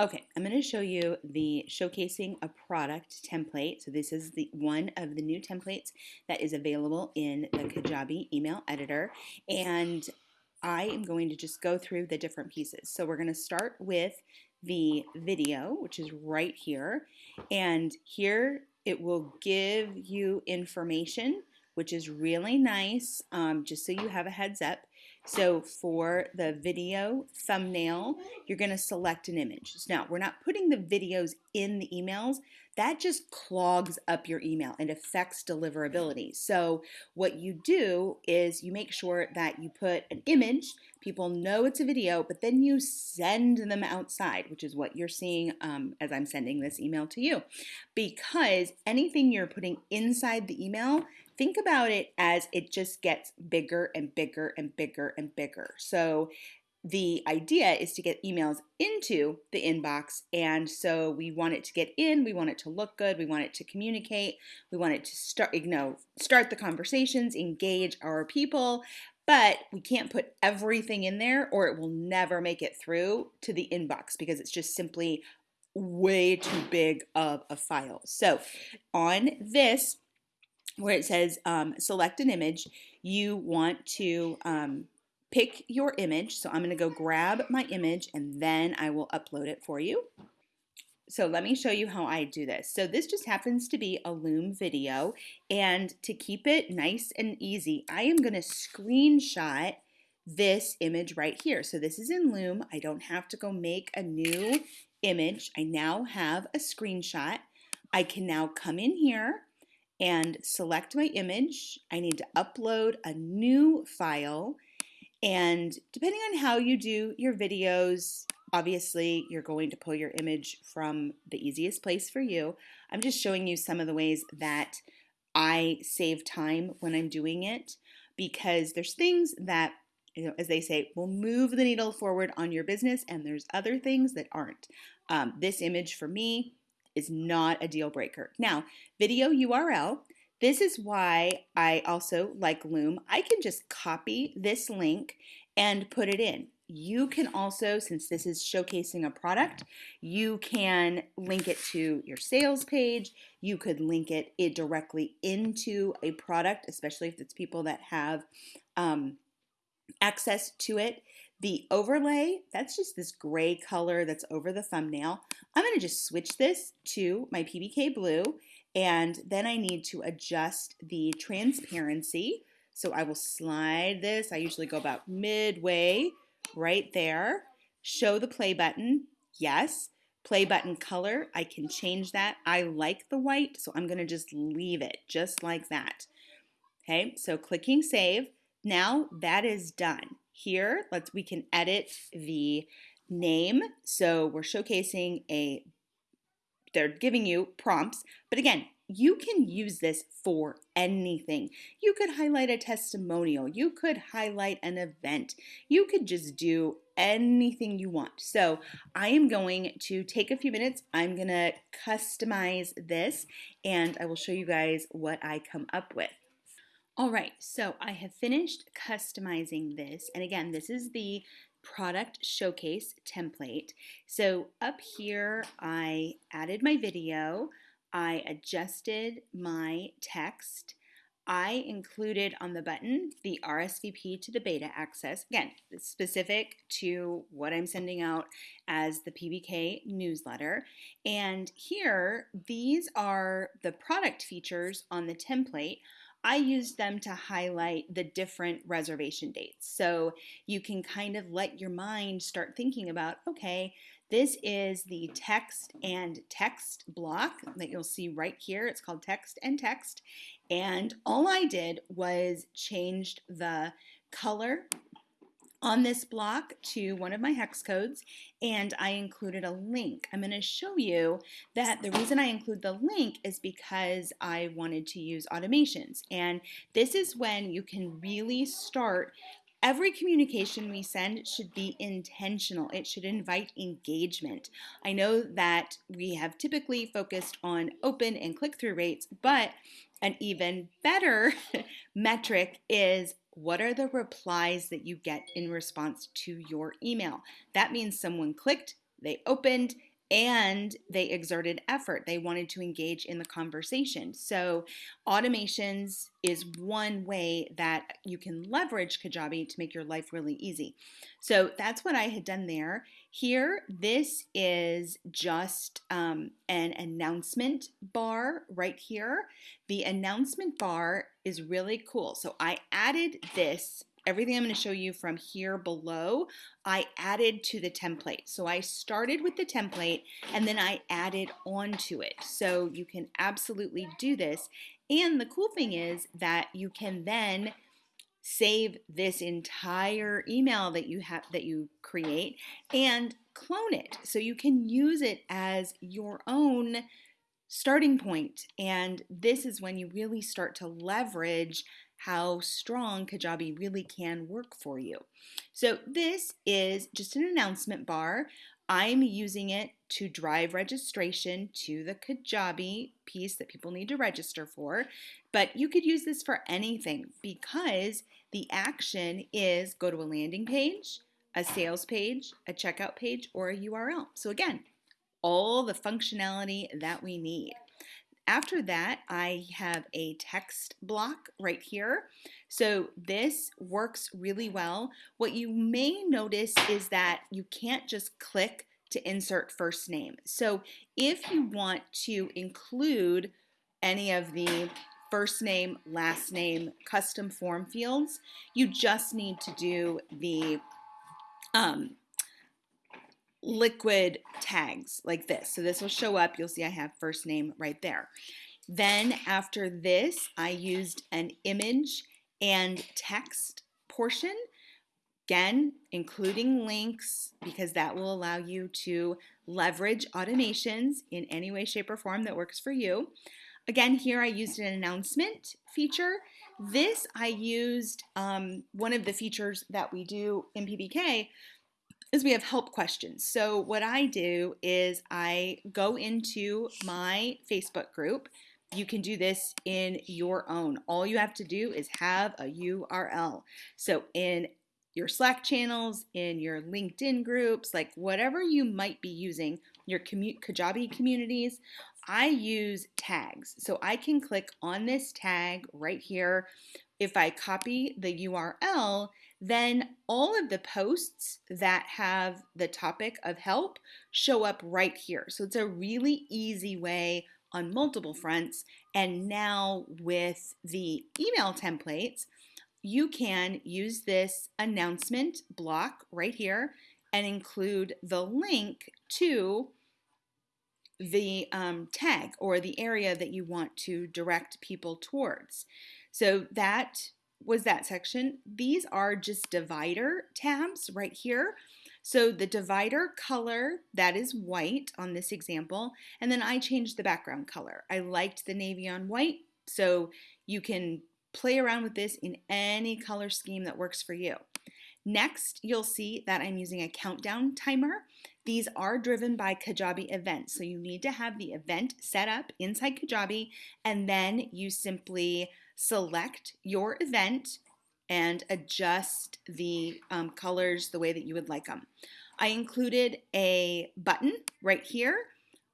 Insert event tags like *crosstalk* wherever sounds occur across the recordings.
Okay, I'm going to show you the showcasing a product template. So this is the one of the new templates that is available in the Kajabi email editor. And I am going to just go through the different pieces. So we're going to start with the video, which is right here. And here it will give you information, which is really nice, um, just so you have a heads up. So for the video thumbnail, you're going to select an image. Now, we're not putting the videos in the emails. That just clogs up your email and affects deliverability. So what you do is you make sure that you put an image, people know it's a video, but then you send them outside, which is what you're seeing um, as I'm sending this email to you. Because anything you're putting inside the email think about it as it just gets bigger and bigger and bigger and bigger. So the idea is to get emails into the inbox and so we want it to get in we want it to look good we want it to communicate we want it to start you know start the conversations engage our people but we can't put everything in there or it will never make it through to the inbox because it's just simply way too big of a file so on this where it says um, select an image, you want to um, pick your image. So I'm going to go grab my image and then I will upload it for you. So let me show you how I do this. So this just happens to be a Loom video and to keep it nice and easy, I am going to screenshot this image right here. So this is in Loom. I don't have to go make a new image. I now have a screenshot. I can now come in here and select my image. I need to upload a new file. And depending on how you do your videos, obviously you're going to pull your image from the easiest place for you. I'm just showing you some of the ways that I save time when I'm doing it because there's things that you know, as they say, will move the needle forward on your business, and there's other things that aren't. Um, this image for me is not a deal breaker. Now, video URL, this is why I also like Loom. I can just copy this link and put it in. You can also, since this is showcasing a product, you can link it to your sales page. You could link it, it directly into a product, especially if it's people that have um, access to it. The overlay, that's just this gray color that's over the thumbnail. I'm to just switch this to my PBK blue and then I need to adjust the transparency. So I will slide this. I usually go about midway right there. Show the play button. Yes. Play button color. I can change that. I like the white, so I'm to just leave it just like that. Okay, so clicking save. Now that is done. Here, let's we can edit the name. So we're showcasing a they're giving you prompts, but again, you can use this for anything. You could highlight a testimonial, you could highlight an event, you could just do anything you want. So I am going to take a few minutes. I'm going to customize this and I will show you guys what I come up with. All right, so I have finished customizing this. And again, this is the product showcase template. So up here, I added my video, I adjusted my text, I included on the button the RSVP to the beta access. Again, specific to what I'm sending out as the PBK newsletter. And here, these are the product features on the template. I used them to highlight the different reservation dates. So you can kind of let your mind start thinking about, okay, this is the text and text block that you'll see right here. It's called text and text. And all I did was changed the color on this block to one of my hex codes and I included a link. I'm going to show you that the reason I include the link is because I wanted to use automations and this is when you can really start Every communication we send should be intentional. It should invite engagement. I know that we have typically focused on open and click through rates, but an even better *laughs* metric is what are the replies that you get in response to your email? That means someone clicked, they opened, and they exerted effort. They wanted to engage in the conversation. So, automations is one way that you can leverage Kajabi to make your life really easy. So, that's what I had done there. Here, this is just um, an announcement bar right here. The announcement bar is really cool. So, I added this everything I'm going to show you from here below, I added to the template. So I started with the template and then I added onto it. So you can absolutely do this. And the cool thing is that you can then save this entire email that you have that you create and clone it so you can use it as your own starting point and this is when you really start to leverage how strong Kajabi really can work for you. So this is just an announcement bar. I'm using it to drive registration to the Kajabi piece that people need to register for, but you could use this for anything because the action is go to a landing page, a sales page, a checkout page, or a URL. So again, all the functionality that we need. After that, I have a text block right here. So this works really well. What you may notice is that you can't just click to insert first name. So if you want to include any of the first name, last name, custom form fields, you just need to do the um, liquid tags like this. So this will show up. You'll see I have first name right there. Then after this, I used an image and text portion. Again, including links because that will allow you to leverage automations in any way, shape, or form that works for you. Again, here I used an announcement feature. This I used um, one of the features that we do in PBK is we have help questions. So what I do is I go into my Facebook group. You can do this in your own. All you have to do is have a URL. So in your Slack channels, in your LinkedIn groups, like whatever you might be using, your commu- Kajabi communities, I use tags. So I can click on this tag right here. If I copy the URL, then all of the posts that have the topic of help show up right here. So it's a really easy way on multiple fronts. And now with the email templates, you can use this announcement block right here and include the link to the um, tag or the area that you want to direct people towards. So that was that section. These are just divider tabs right here. So the divider color, that is white on this example, and then I changed the background color. I liked the navy on white, so you can play around with this in any color scheme that works for you. Next, you'll see that I'm using a countdown timer. These are driven by Kajabi events, so you need to have the event set up inside Kajabi, and then you simply select your event and adjust the um, colors the way that you would like them. I included a button right here.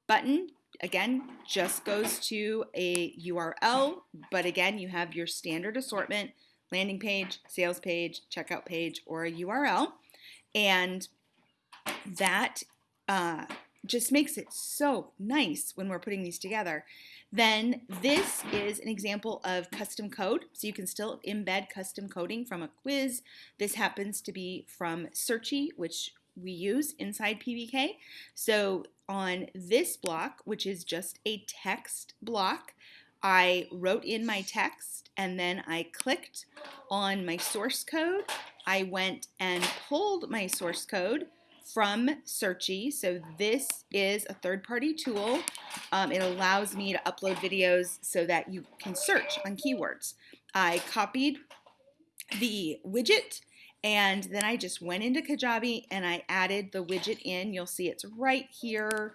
Button, again, just goes to a URL, but again, you have your standard assortment, landing page, sales page, checkout page, or a URL. And that uh, just makes it so nice when we're putting these together. Then this is an example of custom code. So you can still embed custom coding from a quiz. This happens to be from Searchie, which we use inside PBK. So on this block, which is just a text block, I wrote in my text and then I clicked on my source code. I went and pulled my source code from Searchie. So this is a third-party tool. Um, it allows me to upload videos so that you can search on keywords. I copied the widget and then I just went into Kajabi and I added the widget in. You'll see it's right here.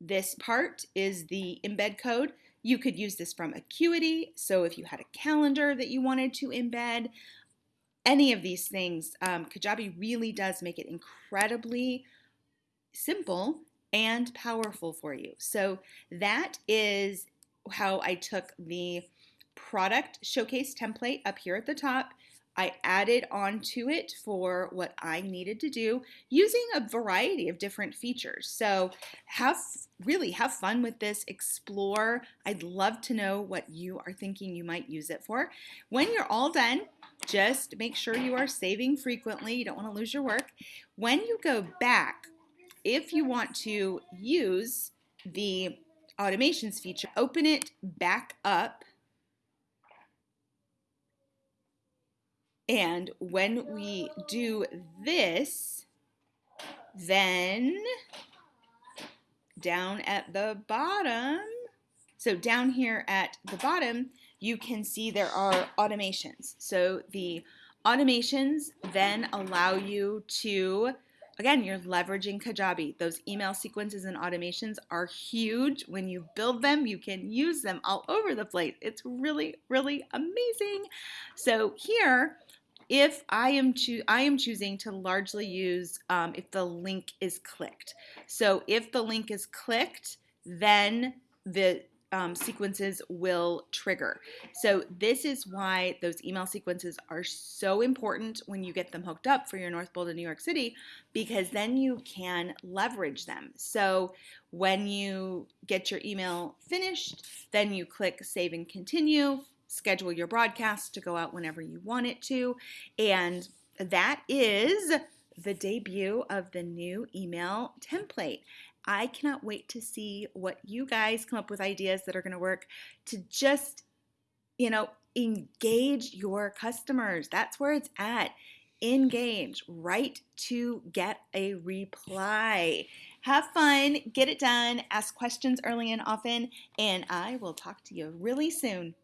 This part is the embed code. You could use this from Acuity. So if you had a calendar that you wanted to embed, any of these things, um, Kajabi really does make it incredibly simple and powerful for you. So that is how I took the product showcase template up here at the top. I added onto it for what I needed to do using a variety of different features. So have really have fun with this, explore. I'd love to know what you are thinking you might use it for. When you're all done, just make sure you are saving frequently. You don't want to lose your work. When you go back, if you want to use the automations feature, open it back up. And when we do this, then down at the bottom, so down here at the bottom, you can see there are automations. So the automations then allow you to, again, you're leveraging Kajabi. Those email sequences and automations are huge. When you build them, you can use them all over the place. It's really, really amazing. So here, if I am cho- I am choosing to largely use um, if the link is clicked. So if the link is clicked, then the um, sequences will trigger. So this is why those email sequences are so important when you get them hooked up for your North Bold in New York City, because then you can leverage them. So when you get your email finished, then you click save and continue, schedule your broadcast to go out whenever you want it to, and that is the debut of the new email template. I cannot wait to see what you guys come up with ideas that are going to work to just, you know, engage your customers. That's where it's at. Engage, write to get a reply. Have fun, get it done, ask questions early and often, and I will talk to you really soon.